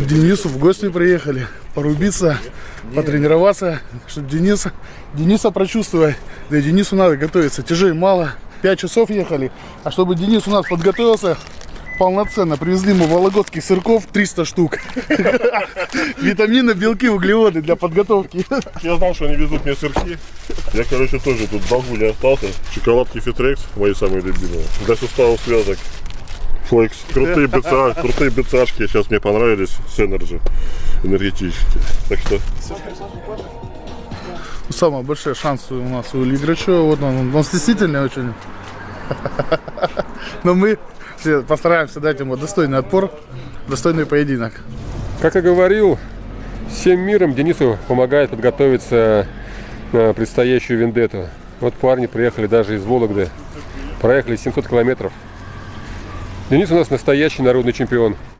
К Денису в гости приехали, порубиться, потренироваться, чтобы Дениса, Дениса прочувствовать. Да и Денису надо готовиться, тяжей мало. Пять часов ехали, а чтобы Денис у нас подготовился полноценно, привезли ему вологодских сырков 300 штук. Витамины, белки, углеводы для подготовки. Я знал, что они везут мне сырки. Я, короче, тоже тут в не остался. Шоколадки Фитрекс, мои самые любимые. Для суставов связок. Флекс. Крутые БЦА, крутые БЦАшки сейчас мне понравились с Energy. Энергетические. Так что Самые большие шансы у нас у Играчева. Вот он, он стеснительный очень. Но мы все постараемся дать ему достойный отпор, достойный поединок. Как и говорил, всем миром Денису помогает подготовиться на предстоящую вендетту. Вот парни приехали даже из Вологды, проехали 700 километров. Денис у нас настоящий народный чемпион.